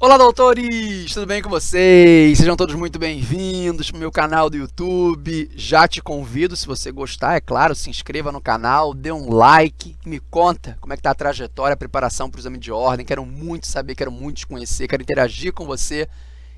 Olá, doutores! Tudo bem com vocês? Sejam todos muito bem-vindos para meu canal do YouTube. Já te convido, se você gostar, é claro, se inscreva no canal, dê um like me conta como é que está a trajetória, a preparação para o exame de ordem. Quero muito saber, quero muito te conhecer, quero interagir com você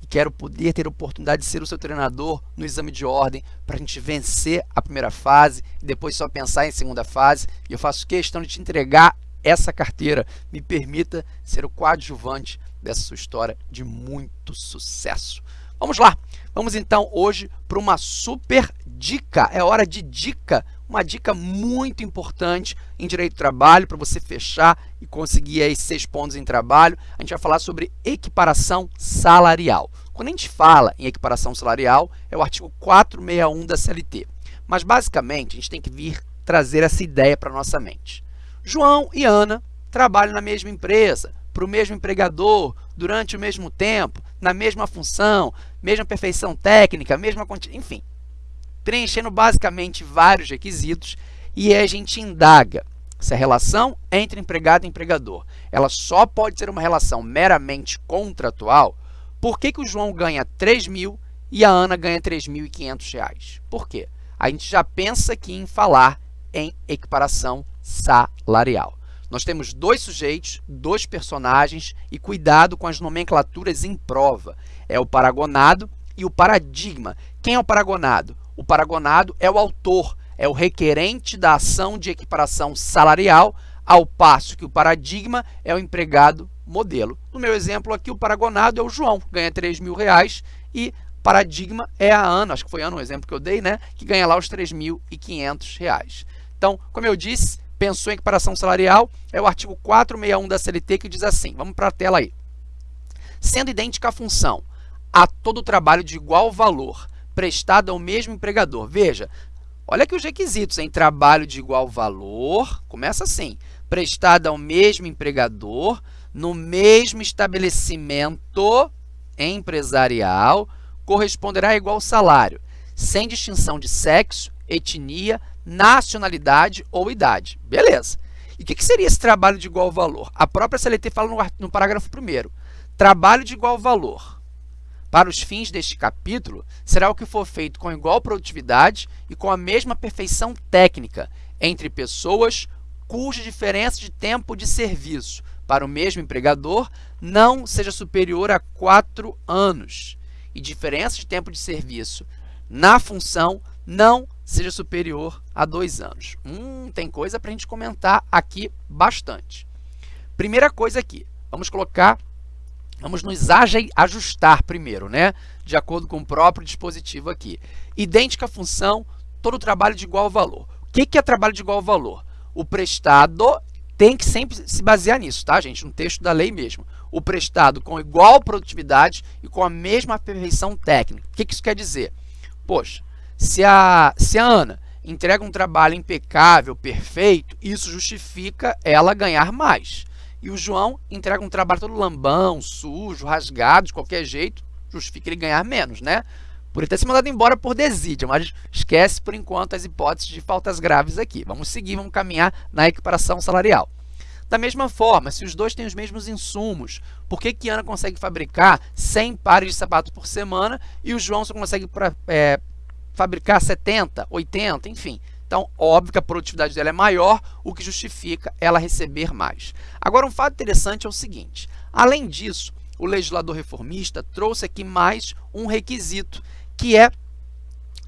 e quero poder ter a oportunidade de ser o seu treinador no exame de ordem para a gente vencer a primeira fase e depois só pensar em segunda fase. E eu faço questão de te entregar essa carteira. Me permita ser o coadjuvante dessa sua história de muito sucesso. Vamos lá, vamos então hoje para uma super dica, é hora de dica, uma dica muito importante em Direito do Trabalho para você fechar e conseguir aí seis pontos em trabalho. A gente vai falar sobre equiparação salarial. Quando a gente fala em equiparação salarial, é o artigo 461 da CLT. Mas basicamente a gente tem que vir trazer essa ideia para nossa mente. João e Ana trabalham na mesma empresa, para o mesmo empregador, durante o mesmo tempo, na mesma função, mesma perfeição técnica, mesma enfim, preenchendo basicamente vários requisitos e a gente indaga se a relação entre empregado e empregador ela só pode ser uma relação meramente contratual, por que, que o João ganha 3 mil e a Ana ganha 3.500 reais? Por quê? A gente já pensa aqui em falar em equiparação salarial. Nós temos dois sujeitos, dois personagens e cuidado com as nomenclaturas em prova. É o paragonado e o paradigma. Quem é o paragonado? O paragonado é o autor, é o requerente da ação de equiparação salarial, ao passo que o paradigma é o empregado modelo. No meu exemplo aqui, o paragonado é o João, ganha 3 mil reais e paradigma é a Ana, acho que foi Ana o exemplo que eu dei, né? Que ganha lá os 3.500 reais. Então, como eu disse, pensou em equiparação salarial, é o artigo 461 da CLT que diz assim, vamos para a tela aí. Sendo idêntica a função a todo trabalho de igual valor prestado ao mesmo empregador. Veja, olha aqui os requisitos em trabalho de igual valor, começa assim, prestado ao mesmo empregador, no mesmo estabelecimento empresarial, corresponderá a igual salário, sem distinção de sexo, etnia, nacionalidade ou idade. Beleza. E o que, que, seria esse trabalho de igual valor? A própria CLT fala no, no parágrafo 1 Trabalho de igual valor. Para os fins deste capítulo, será o que for feito com igual produtividade e com a mesma perfeição técnica entre pessoas cuja diferença de tempo de serviço para o mesmo empregador não seja superior a 4 anos e diferença de tempo de serviço na função não seja superior a dois anos. Hum, tem coisa para a gente comentar aqui bastante. Primeira coisa aqui, vamos colocar, vamos nos ajustar primeiro, né? De acordo com o próprio dispositivo aqui. Idêntica função, todo trabalho de igual valor. O que, que é trabalho de igual valor? O prestado tem que sempre se basear nisso, tá, gente? No texto da lei mesmo. O prestado com igual produtividade e com a mesma perfeição técnica. O que, que isso quer dizer? Poxa, se a, se a Ana entrega um trabalho impecável, perfeito, isso justifica ela ganhar mais. E o João entrega um trabalho todo lambão, sujo, rasgado, de qualquer jeito, justifica ele ganhar menos, né? Por ele ter se mandado embora por desídia, mas esquece por enquanto as hipóteses de faltas graves aqui. Vamos seguir, vamos caminhar na equiparação salarial. Da mesma forma, se os dois têm os mesmos insumos, por que, que Ana consegue fabricar 100 pares de sapatos por semana e o João só consegue é, fabricar 70, 80, enfim. Então, óbvio que a produtividade dela é maior, o que justifica ela receber mais. Agora, um fato interessante é o seguinte, além disso, o legislador reformista trouxe aqui mais um requisito, que é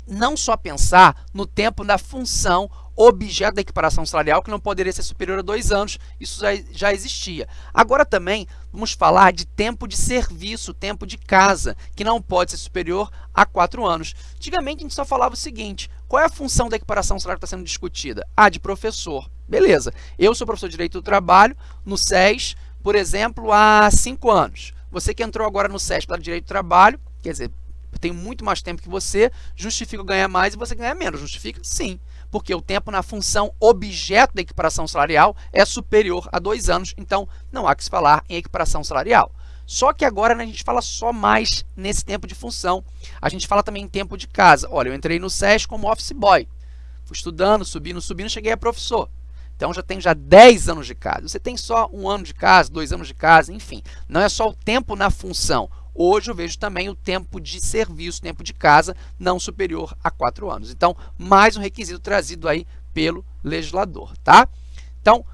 não só pensar no tempo da função objeto da equiparação salarial, que não poderia ser superior a dois anos, isso já, já existia. Agora também vamos falar de tempo de serviço, tempo de casa, que não pode ser superior a quatro anos. Antigamente a gente só falava o seguinte, qual é a função da equiparação salarial que está sendo discutida? Ah, de professor. Beleza, eu sou professor de Direito do Trabalho no SES, por exemplo, há cinco anos. Você que entrou agora no SES para Direito do Trabalho, quer dizer, tenho muito mais tempo que você, justifica ganhar mais e você ganhar menos. Justifica? Sim, porque o tempo na função objeto da equiparação salarial é superior a dois anos, então não há que se falar em equiparação salarial. Só que agora né, a gente fala só mais nesse tempo de função. A gente fala também em tempo de casa. Olha, eu entrei no SES como office boy. Fui estudando, subindo, subindo, cheguei a professor. Então já tem já 10 anos de casa. Você tem só um ano de casa, dois anos de casa, enfim. Não é só o tempo na função. Hoje eu vejo também o tempo de serviço, tempo de casa, não superior a 4 anos. Então, mais um requisito trazido aí pelo legislador, tá? Então,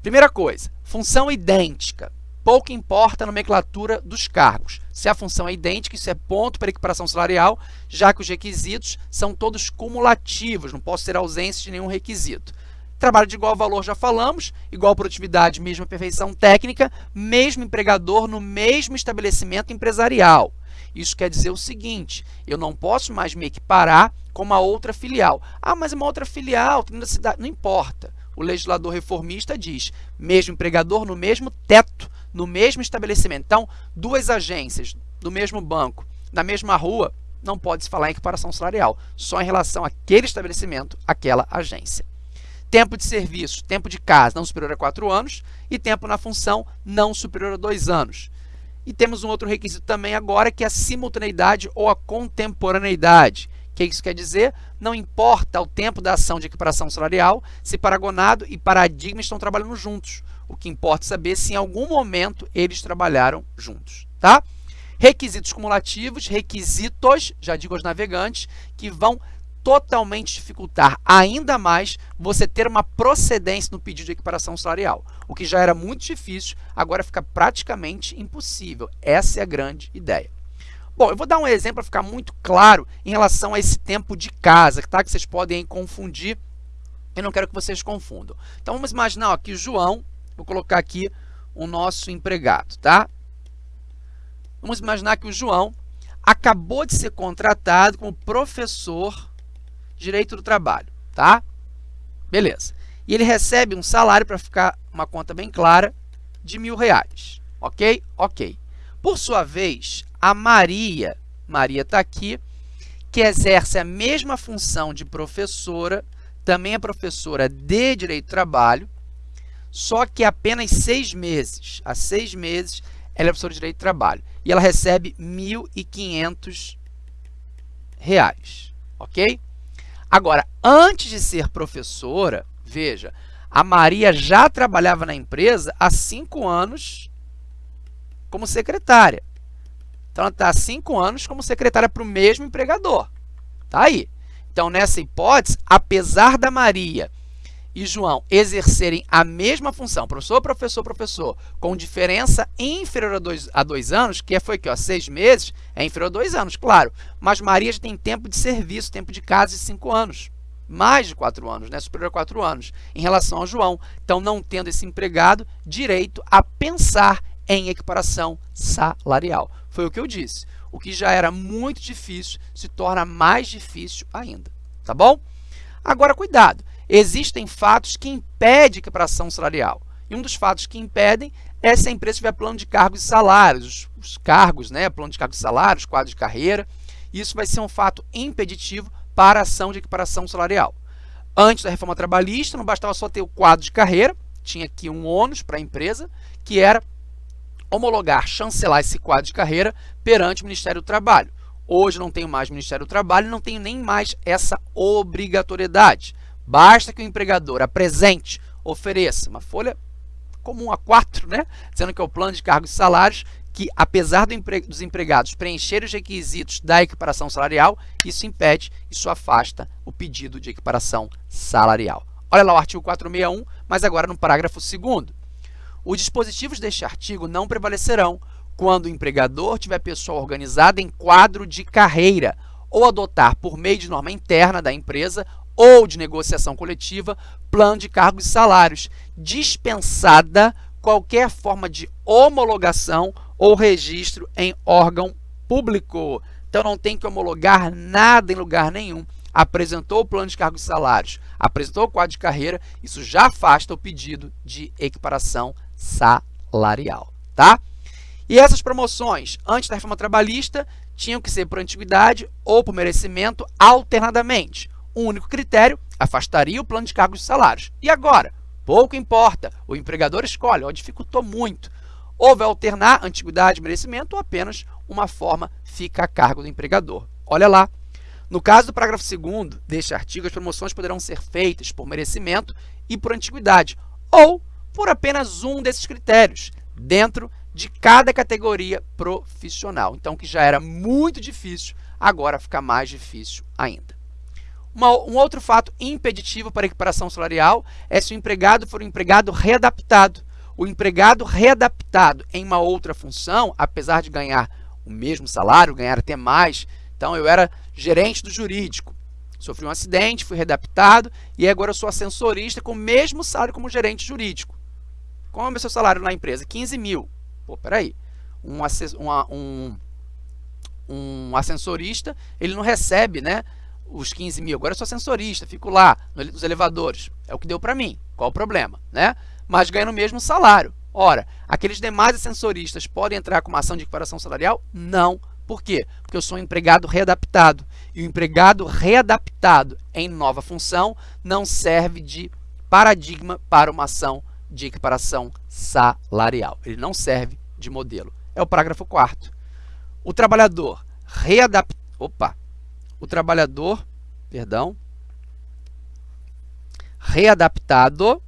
primeira coisa, função idêntica. Pouco importa a nomenclatura dos cargos. Se a função é idêntica, isso é ponto para equiparação salarial, já que os requisitos são todos cumulativos, não posso ter ausência de nenhum requisito. Trabalho de igual valor já falamos, igual produtividade, mesma perfeição técnica, mesmo empregador no mesmo estabelecimento empresarial. Isso quer dizer o seguinte, eu não posso mais me equiparar com uma outra filial. Ah, mas uma outra filial, na cidade. Não importa. O legislador reformista diz, mesmo empregador no mesmo teto, no mesmo estabelecimento. Então, duas agências do mesmo banco, na mesma rua, não pode se falar em equiparação salarial, só em relação àquele estabelecimento, àquela agência. Tempo de serviço, tempo de casa não superior a 4 anos e tempo na função não superior a 2 anos. E temos um outro requisito também agora que é a simultaneidade ou a contemporaneidade. O que isso quer dizer? Não importa o tempo da ação de equiparação salarial, se paragonado e paradigma estão trabalhando juntos. O que importa é saber se em algum momento eles trabalharam juntos. Tá? Requisitos cumulativos, requisitos, já digo aos navegantes, que vão totalmente dificultar ainda mais você ter uma procedência no pedido de equiparação salarial. O que já era muito difícil, agora fica praticamente impossível. Essa é a grande ideia. Bom, eu vou dar um exemplo para ficar muito claro em relação a esse tempo de casa, tá? que vocês podem confundir. Eu não quero que vocês confundam. Então, vamos imaginar ó, que o João, vou colocar aqui o nosso empregado, tá? Vamos imaginar que o João acabou de ser contratado como professor direito do trabalho, tá? Beleza. E ele recebe um salário, para ficar uma conta bem clara, de mil reais. Ok? Ok. Por sua vez, a Maria, Maria está aqui, que exerce a mesma função de professora, também é professora de Direito do Trabalho, só que apenas seis meses. Há seis meses, ela é professora de Direito do Trabalho. E ela recebe R$ 1.500, ok? Agora, antes de ser professora, veja, a Maria já trabalhava na empresa há cinco anos como secretária. Então, ela está há cinco anos como secretária para o mesmo empregador. Está aí. Então, nessa hipótese, apesar da Maria e João exercerem a mesma função, professor, professor, professor, com diferença inferior a dois, a dois anos, que foi aqui, ó, seis meses, é inferior a dois anos, claro. Mas Maria já tem tempo de serviço, tempo de casa de cinco anos. Mais de quatro anos, né? superior a quatro anos, em relação ao João. Então, não tendo esse empregado direito a pensar em equiparação salarial. Foi o que eu disse. O que já era muito difícil se torna mais difícil ainda. Tá bom? Agora, cuidado existem fatos que impedem equiparação salarial. E um dos fatos que impedem é se a empresa tiver plano de cargos e salários, os, os cargos, né, plano de cargos e salários, quadro de carreira. Isso vai ser um fato impeditivo para a ação de equiparação salarial. Antes da reforma trabalhista, não bastava só ter o quadro de carreira, tinha aqui um ônus para a empresa, que era homologar, chancelar esse quadro de carreira perante o Ministério do Trabalho. Hoje não tenho mais Ministério do Trabalho, não tenho nem mais essa obrigatoriedade. Basta que o empregador apresente, ofereça uma folha comum a 4, né? dizendo que é o plano de cargos e salários, que apesar do empre... dos empregados preencherem os requisitos da equiparação salarial, isso impede, isso afasta o pedido de equiparação salarial. Olha lá o artigo 461, mas agora no parágrafo 2 Os dispositivos deste artigo não prevalecerão quando o empregador tiver pessoa organizada em quadro de carreira ou adotar, por meio de norma interna da empresa ou de negociação coletiva, plano de cargos e salários, dispensada qualquer forma de homologação ou registro em órgão público. Então, não tem que homologar nada em lugar nenhum. Apresentou o plano de cargos e salários, apresentou o quadro de carreira, isso já afasta o pedido de equiparação salarial, tá? E essas promoções, antes da reforma trabalhista, tinham que ser por antiguidade ou por merecimento alternadamente único critério afastaria o plano de cargos e salários. E agora? Pouco importa, o empregador escolhe, ó, dificultou muito. Ou vai alternar antiguidade merecimento ou apenas uma forma fica a cargo do empregador. Olha lá, No caso do parágrafo 2 deste artigo, as promoções poderão ser feitas por merecimento e por antiguidade, ou por apenas um desses critérios, dentro de cada categoria profissional. Então, que já era muito difícil, agora fica mais difícil ainda. Uma, um outro fato impeditivo para a equiparação salarial é se o empregado for um empregado readaptado. O empregado readaptado em uma outra função, apesar de ganhar o mesmo salário, ganhar até mais, então eu era gerente do jurídico, sofri um acidente, fui readaptado e agora eu sou ascensorista com o mesmo salário como gerente jurídico. Qual é o seu salário na empresa? 15 mil. Pô, peraí. Um, um, um ascensorista, ele não recebe né, os 15 mil. Agora eu sou ascensorista, fico lá nos elevadores. É o que deu para mim. Qual o problema? Né? Mas ganhando o mesmo salário. Ora, aqueles demais ascensoristas podem entrar com uma ação de equiparação salarial? Não. Por quê? Porque eu sou um empregado readaptado. E o empregado readaptado em nova função não serve de paradigma para uma ação de equiparação salarial. Ele não serve de modelo. É o parágrafo 4 O trabalhador readap... Opa! O trabalhador, perdão, readaptado,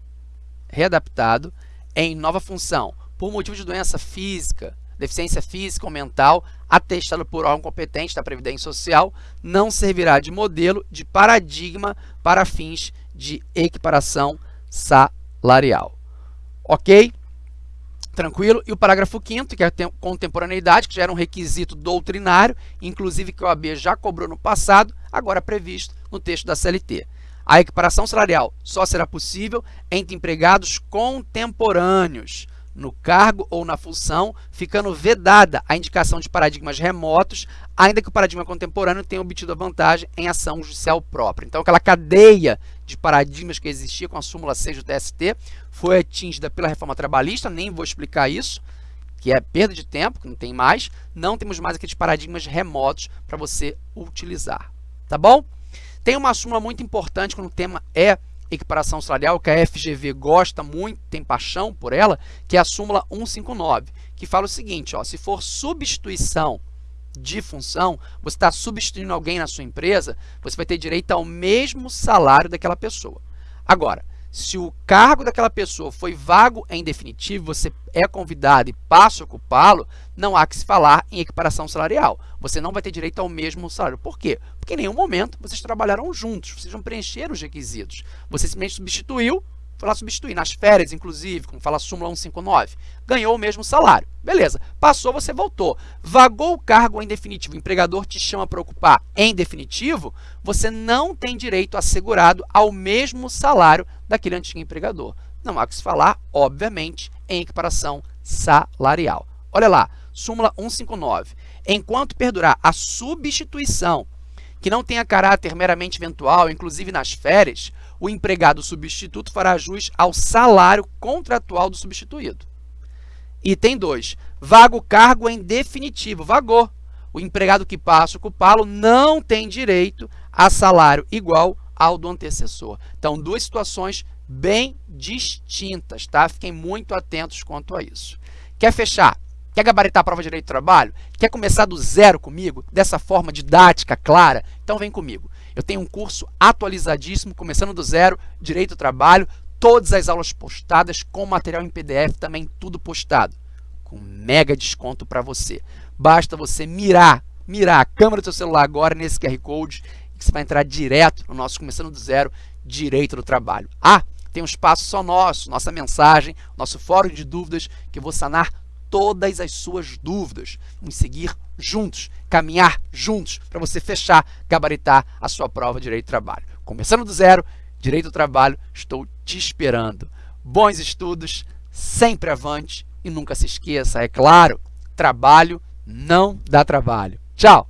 readaptado em nova função por motivo de doença física, deficiência física ou mental, atestado por órgão competente da Previdência Social, não servirá de modelo de paradigma para fins de equiparação salarial. Ok? Tranquilo? E o parágrafo 5 que é a contemporaneidade, que já era um requisito doutrinário, inclusive que o AB já cobrou no passado, agora previsto no texto da CLT. A equiparação salarial só será possível entre empregados contemporâneos, no cargo ou na função, ficando vedada a indicação de paradigmas remotos, ainda que o paradigma contemporâneo tenha obtido a vantagem em ação judicial própria. Então, aquela cadeia de paradigmas que existia com a súmula 6 do TST foi atingida pela reforma trabalhista, nem vou explicar isso, que é perda de tempo, que não tem mais. Não temos mais aqueles paradigmas remotos para você utilizar, tá bom? Tem uma súmula muito importante quando o tema é equiparação salarial, que a FGV gosta muito, tem paixão por ela, que é a súmula 159, que fala o seguinte, ó, se for substituição de função, você está substituindo alguém na sua empresa, você vai ter direito ao mesmo salário daquela pessoa. Agora, se o cargo daquela pessoa foi vago em definitivo, você é convidado e passa a ocupá-lo, não há que se falar em equiparação salarial. Você não vai ter direito ao mesmo salário. Por quê? Porque em nenhum momento vocês trabalharam juntos, vocês não preencheram os requisitos. Você simplesmente substituiu foi lá substituir, nas férias, inclusive, como fala a súmula 159, ganhou o mesmo salário. Beleza, passou, você voltou. Vagou o cargo em definitivo, o empregador te chama para ocupar em definitivo, você não tem direito assegurado ao mesmo salário daquele antigo empregador. Não há que se falar, obviamente, em equiparação salarial. Olha lá, súmula 159. Enquanto perdurar a substituição, que não tenha caráter meramente eventual, inclusive nas férias, o empregado substituto fará jus ao salário contratual do substituído. Item 2. Vaga o cargo em definitivo. Vagou. O empregado que passa a ocupá-lo não tem direito a salário igual ao do antecessor. Então, duas situações bem distintas, tá? Fiquem muito atentos quanto a isso. Quer fechar? Quer gabaritar a prova de direito do trabalho? Quer começar do zero comigo, dessa forma didática, clara? Então vem comigo. Eu tenho um curso atualizadíssimo, começando do zero, Direito do Trabalho, todas as aulas postadas com material em PDF, também tudo postado, com mega desconto para você. Basta você mirar, mirar a câmera do seu celular agora nesse QR Code, que você vai entrar direto no nosso Começando do Zero, Direito do Trabalho. Ah, tem um espaço só nosso, nossa mensagem, nosso fórum de dúvidas, que eu vou sanar todas as suas dúvidas. Vamos seguir juntos, caminhar juntos para você fechar, gabaritar a sua prova de Direito do Trabalho. Começando do zero, Direito do Trabalho, estou te esperando. Bons estudos, sempre avante e nunca se esqueça, é claro, trabalho não dá trabalho. Tchau!